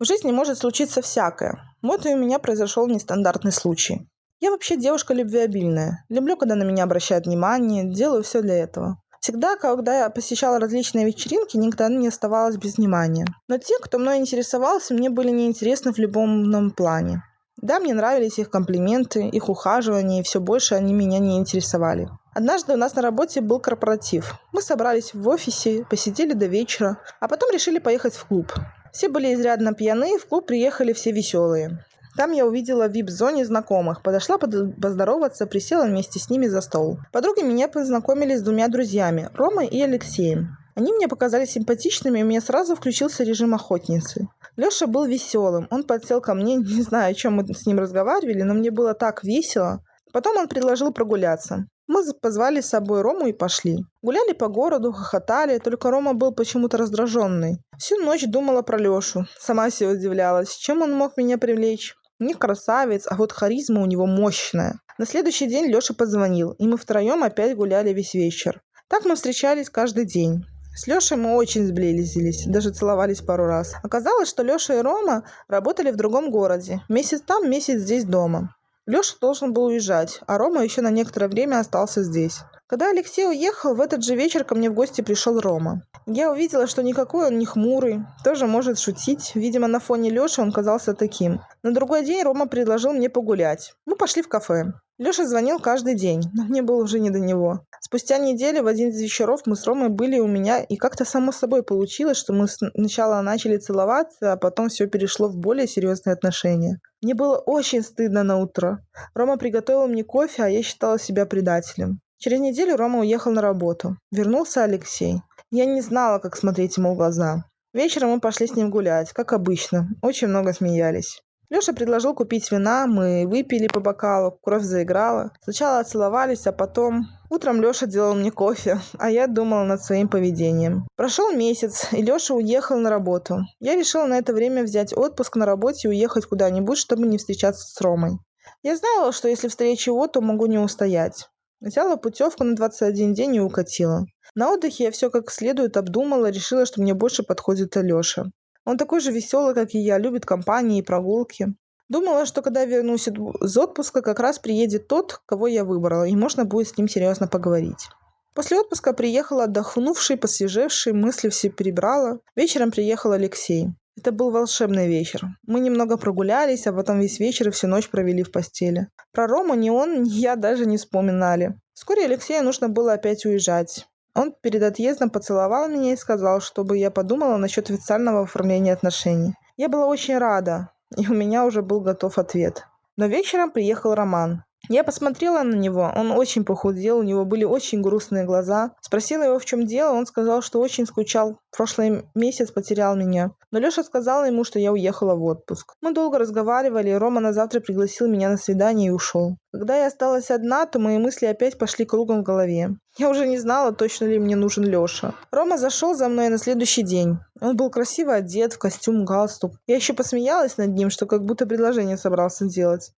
В жизни может случиться всякое. Вот и у меня произошел нестандартный случай. Я вообще девушка любвеобильная. Люблю, когда на меня обращают внимание, делаю все для этого. Всегда, когда я посещала различные вечеринки, никогда не оставалась без внимания. Но те, кто мной интересовался, мне были неинтересны в любом плане. Да, мне нравились их комплименты, их ухаживания, и все больше они меня не интересовали. Однажды у нас на работе был корпоратив. Мы собрались в офисе, посидели до вечера, а потом решили поехать в клуб. Все были изрядно пьяны, в клуб приехали все веселые. Там я увидела в вип-зоне знакомых, подошла поздороваться, присела вместе с ними за стол. Подруги меня познакомили с двумя друзьями, Ромой и Алексеем. Они мне показались симпатичными, и у меня сразу включился режим охотницы. Леша был веселым. Он подсел ко мне, не знаю, о чем мы с ним разговаривали, но мне было так весело. Потом он предложил прогуляться. Мы позвали с собой Рому и пошли. Гуляли по городу, хохотали, только Рома был почему-то раздраженный. Всю ночь думала про Лешу. Сама себе удивлялась, чем он мог меня привлечь. Не красавец, а вот харизма у него мощная. На следующий день Леша позвонил, и мы втроем опять гуляли весь вечер. Так мы встречались каждый день. С Лешей мы очень сблизились, даже целовались пару раз. Оказалось, что Леша и Рома работали в другом городе. Месяц там, месяц здесь дома. Леша должен был уезжать, а Рома еще на некоторое время остался здесь. Когда Алексей уехал, в этот же вечер ко мне в гости пришел Рома. Я увидела, что никакой он не хмурый, тоже может шутить. Видимо, на фоне Леши он казался таким. На другой день Рома предложил мне погулять. Мы пошли в кафе. Леша звонил каждый день, но мне было уже не до него. Спустя неделю в один из вечеров мы с Ромой были у меня, и как-то само собой получилось, что мы сначала начали целоваться, а потом все перешло в более серьезные отношения. Мне было очень стыдно на утро. Рома приготовил мне кофе, а я считала себя предателем. Через неделю Рома уехал на работу. Вернулся Алексей. Я не знала, как смотреть ему в глаза. Вечером мы пошли с ним гулять, как обычно. Очень много смеялись. Леша предложил купить вина, мы выпили по бокалу, кровь заиграла. Сначала целовались, а потом... Утром Леша делал мне кофе, а я думала над своим поведением. Прошел месяц, и Леша уехал на работу. Я решила на это время взять отпуск на работе и уехать куда-нибудь, чтобы не встречаться с Ромой. Я знала, что если встречу его, то могу не устоять. Взяла путевку на 21 день и укатила. На отдыхе я все как следует обдумала, решила, что мне больше подходит Алеша. Он такой же веселый, как и я, любит компании и прогулки. Думала, что когда вернусь из отпуска, как раз приедет тот, кого я выбрала, и можно будет с ним серьезно поговорить. После отпуска приехала отдохнувший, посвежевший, мысли все перебрала. Вечером приехал Алексей. Это был волшебный вечер. Мы немного прогулялись, а потом весь вечер и всю ночь провели в постели. Про Рому ни он, ни я даже не вспоминали. Вскоре Алексею нужно было опять уезжать. Он перед отъездом поцеловал меня и сказал, чтобы я подумала насчет официального оформления отношений. Я была очень рада, и у меня уже был готов ответ. Но вечером приехал Роман. Я посмотрела на него, он очень похудел, у него были очень грустные глаза. Спросила его, в чем дело, он сказал, что очень скучал. Прошлый месяц потерял меня. Но Леша сказала ему, что я уехала в отпуск. Мы долго разговаривали, и Рома на завтра пригласил меня на свидание и ушел. Когда я осталась одна, то мои мысли опять пошли кругом в голове. Я уже не знала, точно ли мне нужен Леша. Рома зашел за мной на следующий день. Он был красиво одет, в костюм, галстук. Я еще посмеялась над ним, что как будто предложение собрался делать.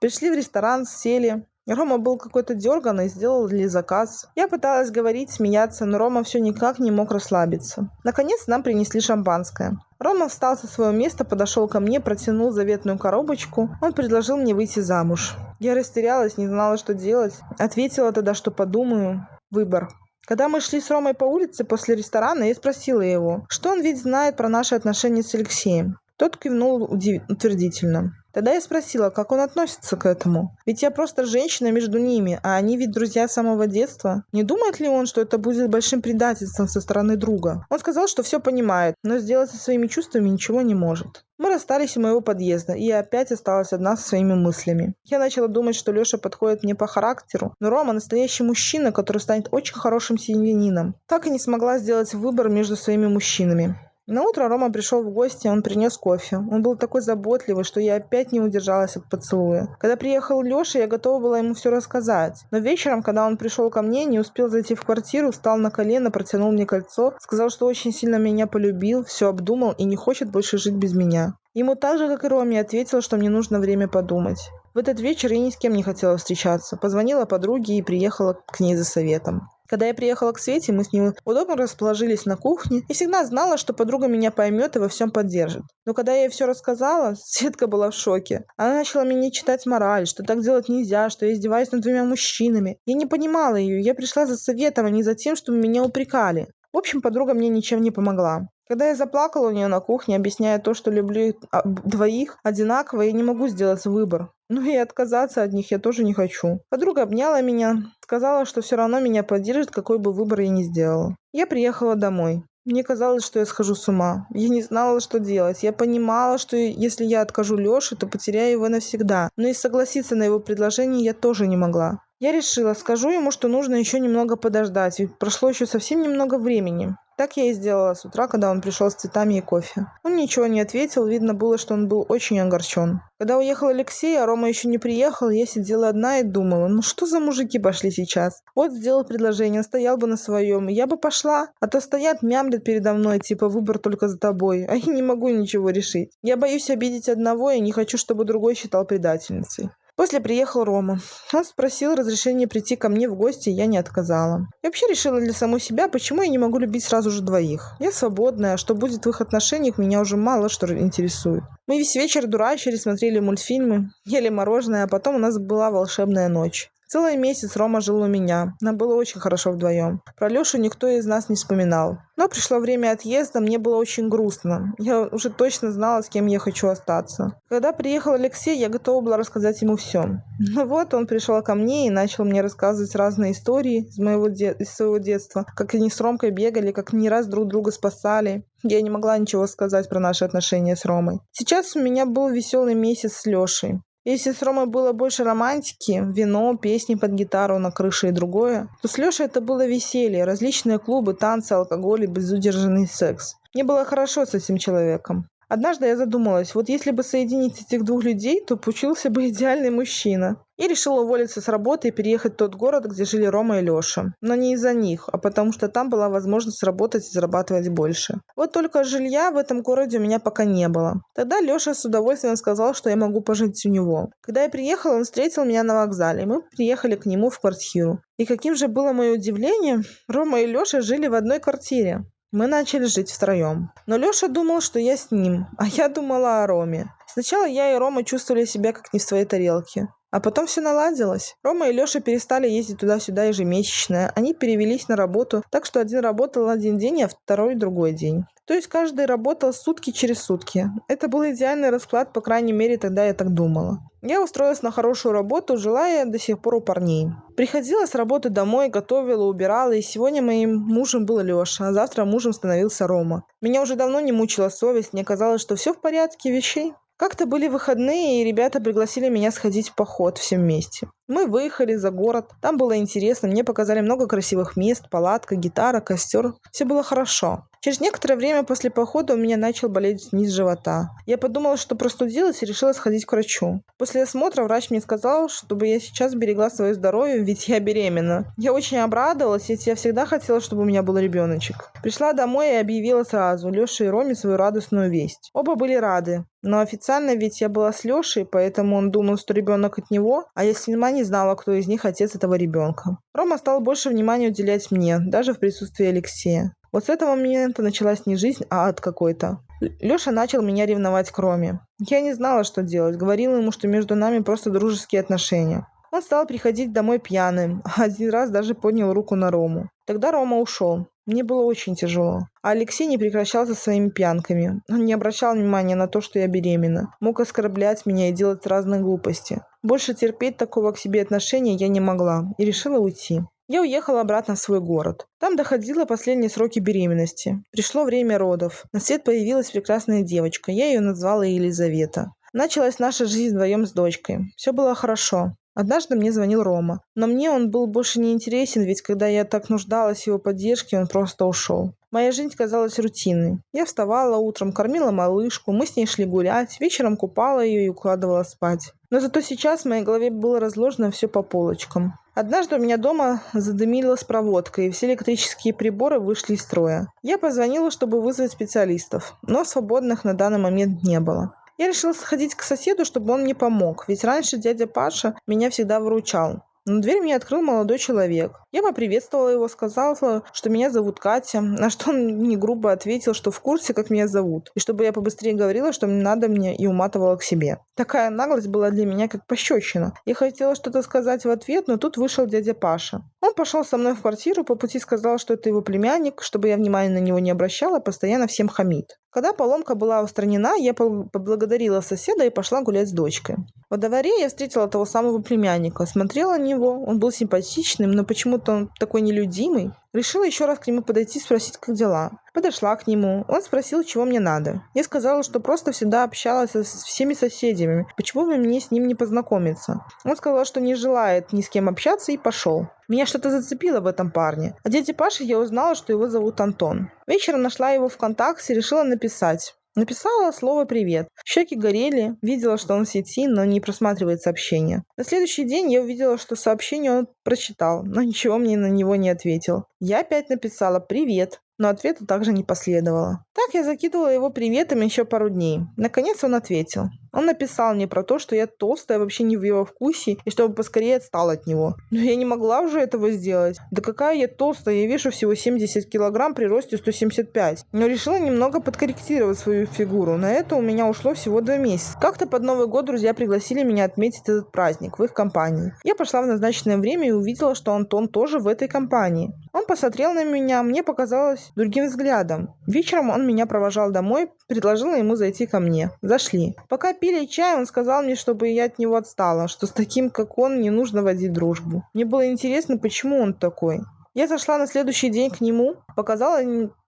Пришли в ресторан, сели. Рома был какой-то дерганный, сделал ли заказ. Я пыталась говорить, смеяться, но Рома все никак не мог расслабиться. Наконец нам принесли шампанское. Рома встал со своего места, подошел ко мне, протянул заветную коробочку. Он предложил мне выйти замуж. Я растерялась, не знала, что делать. Ответила тогда, что подумаю. Выбор. Когда мы шли с Ромой по улице после ресторана, я спросила его, что он ведь знает про наши отношения с Алексеем. Тот кивнул утвердительно. Тогда я спросила, как он относится к этому. Ведь я просто женщина между ними, а они ведь друзья с самого детства. Не думает ли он, что это будет большим предательством со стороны друга? Он сказал, что все понимает, но сделать со своими чувствами ничего не может. Мы расстались у моего подъезда, и я опять осталась одна со своими мыслями. Я начала думать, что Леша подходит мне по характеру, но Рома настоящий мужчина, который станет очень хорошим семьянином. Так и не смогла сделать выбор между своими мужчинами. На утро Рома пришел в гости, он принес кофе. Он был такой заботливый, что я опять не удержалась от поцелуя. Когда приехал Леша, я готова была ему все рассказать. Но вечером, когда он пришел ко мне, не успел зайти в квартиру, встал на колено, протянул мне кольцо, сказал, что очень сильно меня полюбил, все обдумал и не хочет больше жить без меня. Ему так же, как и Роме, ответила, что мне нужно время подумать. В этот вечер я ни с кем не хотела встречаться. Позвонила подруге и приехала к ней за советом. Когда я приехала к Свете, мы с ней удобно расположились на кухне и всегда знала, что подруга меня поймет и во всем поддержит. Но когда я ей все рассказала, Светка была в шоке. Она начала мне читать мораль, что так делать нельзя, что я издеваюсь над двумя мужчинами. Я не понимала ее, я пришла за советом, а не за тем, чтобы меня упрекали. В общем, подруга мне ничем не помогла. Когда я заплакала у нее на кухне, объясняя то, что люблю а, двоих одинаково, я не могу сделать выбор. Ну и отказаться от них я тоже не хочу. Подруга обняла меня, сказала, что все равно меня поддержит, какой бы выбор я ни сделала. Я приехала домой. Мне казалось, что я схожу с ума. Я не знала, что делать. Я понимала, что если я откажу Лёше, то потеряю его навсегда. Но и согласиться на его предложение я тоже не могла. Я решила, скажу ему, что нужно еще немного подождать, ведь прошло еще совсем немного времени. Так я и сделала с утра, когда он пришел с цветами и кофе. Он ничего не ответил, видно было, что он был очень огорчен. Когда уехал Алексей, а Рома еще не приехал, я сидела одна и думала, ну что за мужики пошли сейчас? Вот сделал предложение, стоял бы на своем, я бы пошла, а то стоят, мямлят передо мной, типа выбор только за тобой, а я не могу ничего решить. Я боюсь обидеть одного и не хочу, чтобы другой считал предательницей. После приехал Рома. Он спросил разрешения прийти ко мне в гости, и я не отказала. Я вообще решила для самой себя, почему я не могу любить сразу же двоих. Я свободная, а что будет в их отношениях, меня уже мало что интересует. Мы весь вечер дурачили, смотрели мультфильмы, ели мороженое, а потом у нас была волшебная ночь. Целый месяц Рома жил у меня. Нам было очень хорошо вдвоем. Про Лешу никто из нас не вспоминал. Но пришло время отъезда, мне было очень грустно. Я уже точно знала, с кем я хочу остаться. Когда приехал Алексей, я готова была рассказать ему все. Но вот он пришел ко мне и начал мне рассказывать разные истории из, моего де- из своего детства. Как они с Ромкой бегали, как не раз друг друга спасали. Я не могла ничего сказать про наши отношения с Ромой. Сейчас у меня был веселый месяц с Лешей. Если с Ромой было больше романтики, вино, песни под гитару на крыше и другое, то с Лешей это было веселье, различные клубы, танцы, алкоголь и безудержанный секс. Мне было хорошо с этим человеком. Однажды я задумалась, вот если бы соединить этих двух людей, то получился бы идеальный мужчина. И решила уволиться с работы и переехать в тот город, где жили Рома и Леша. Но не из-за них, а потому что там была возможность работать и зарабатывать больше. Вот только жилья в этом городе у меня пока не было. Тогда Леша с удовольствием сказал, что я могу пожить у него. Когда я приехала, он встретил меня на вокзале. Мы приехали к нему в квартиру. И каким же было мое удивление, Рома и Леша жили в одной квартире. Мы начали жить втроем. Но Леша думал, что я с ним, а я думала о Роме. Сначала я и Рома чувствовали себя как не в своей тарелке. А потом все наладилось. Рома и Леша перестали ездить туда-сюда ежемесячно. Они перевелись на работу, так что один работал один день, а второй другой день. То есть каждый работал сутки через сутки. Это был идеальный расклад, по крайней мере, тогда я так думала. Я устроилась на хорошую работу, жила я до сих пор у парней. Приходила с работы домой, готовила, убирала, и сегодня моим мужем был Леша, а завтра мужем становился Рома. Меня уже давно не мучила совесть, мне казалось, что все в порядке вещей. Как-то были выходные, и ребята пригласили меня сходить в поход все вместе. Мы выехали за город. Там было интересно. Мне показали много красивых мест, палатка, гитара, костер. Все было хорошо. Через некоторое время после похода у меня начал болеть низ живота. Я подумала, что простудилась и решила сходить к врачу. После осмотра врач мне сказал, чтобы я сейчас берегла свое здоровье, ведь я беременна. Я очень обрадовалась, ведь я всегда хотела, чтобы у меня был ребеночек. Пришла домой и объявила сразу Леше и Роме свою радостную весть. Оба были рады. Но официально ведь я была с Лешей, поэтому он думал, что ребенок от него, а я сама не знала, кто из них отец этого ребенка. Рома стал больше внимания уделять мне, даже в присутствии Алексея. Вот с этого момента началась не жизнь, а ад какой-то. Леша начал меня ревновать к Роме. Я не знала, что делать. Говорила ему, что между нами просто дружеские отношения. Он стал приходить домой пьяным, один раз даже поднял руку на Рому. Тогда Рома ушел. Мне было очень тяжело. А Алексей не прекращал со своими пьянками. Он не обращал внимания на то, что я беременна. Мог оскорблять меня и делать разные глупости. Больше терпеть такого к себе отношения я не могла и решила уйти. Я уехала обратно в свой город. Там доходила последние сроки беременности. Пришло время родов. На свет появилась прекрасная девочка. Я ее назвала Елизавета. Началась наша жизнь вдвоем с дочкой. Все было хорошо. Однажды мне звонил Рома. Но мне он был больше не интересен, ведь когда я так нуждалась в его поддержке, он просто ушел. Моя жизнь казалась рутинной. Я вставала утром, кормила малышку, мы с ней шли гулять, вечером купала ее и укладывала спать. Но зато сейчас в моей голове было разложено все по полочкам. Однажды у меня дома задымилась проводка, и все электрические приборы вышли из строя. Я позвонила, чтобы вызвать специалистов, но свободных на данный момент не было. Я решила сходить к соседу, чтобы он мне помог, ведь раньше дядя Паша меня всегда выручал. Но дверь мне открыл молодой человек. Я поприветствовала его, сказала, что меня зовут Катя, на что он не грубо ответил, что в курсе, как меня зовут, и чтобы я побыстрее говорила, что мне надо мне, и уматывала к себе. Такая наглость была для меня как пощечина. Я хотела что-то сказать в ответ, но тут вышел дядя Паша. Он пошел со мной в квартиру, по пути сказал, что это его племянник, чтобы я внимания на него не обращала, постоянно всем хамит. Когда поломка была устранена, я поблагодарила соседа и пошла гулять с дочкой. Во дворе я встретила того самого племянника, смотрела на него, он был симпатичным, но почему-то он такой нелюдимый. Решила еще раз к нему подойти и спросить, как дела. Подошла к нему. Он спросил, чего мне надо. Я сказала, что просто всегда общалась со всеми соседями. Почему бы мне с ним не познакомиться? Он сказал, что не желает ни с кем общаться и пошел. Меня что-то зацепило в этом парне. О дяде Паше я узнала, что его зовут Антон. Вечером нашла его ВКонтакте и решила написать. Написала слово «привет». Щеки горели, видела, что он в сети, но не просматривает сообщения. На следующий день я увидела, что сообщение он прочитал, но ничего мне на него не ответил. Я опять написала «привет», но ответа также не последовало. Так я закидывала его приветами еще пару дней. Наконец он ответил. Он написал мне про то, что я толстая, вообще не в его вкусе, и чтобы поскорее отстал от него. Но я не могла уже этого сделать. Да какая я толстая, я вешу всего 70 килограмм при росте 175. Но решила немного подкорректировать свою фигуру. На это у меня ушло всего два месяца. Как-то под Новый год друзья пригласили меня отметить этот праздник в их компании. Я пошла в назначенное время и увидела, что Антон тоже в этой компании. Он посмотрел на меня, мне показалось другим взглядом. Вечером он меня провожал домой, предложила ему зайти ко мне. Зашли. Пока пили чай, он сказал мне, чтобы я от него отстала, что с таким, как он, не нужно водить дружбу. Мне было интересно, почему он такой. Я зашла на следующий день к нему, показала,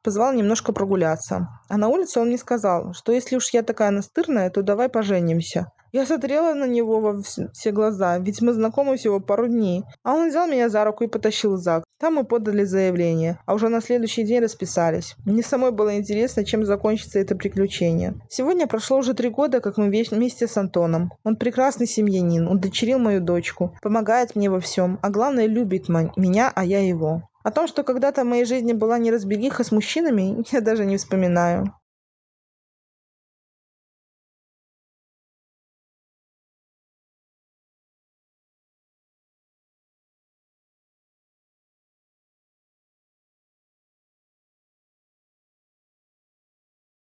позвала немножко прогуляться. А на улице он мне сказал, что если уж я такая настырная, то давай поженимся. Я смотрела на него во все глаза, ведь мы знакомы всего пару дней. А он взял меня за руку и потащил ЗАГС. Там мы подали заявление, а уже на следующий день расписались. Мне самой было интересно, чем закончится это приключение. Сегодня прошло уже три года, как мы вместе с Антоном. Он прекрасный семьянин, он дочерил мою дочку, помогает мне во всем, а главное любит меня, а я его. О том, что когда-то в моей жизни была неразбериха с мужчинами, я даже не вспоминаю.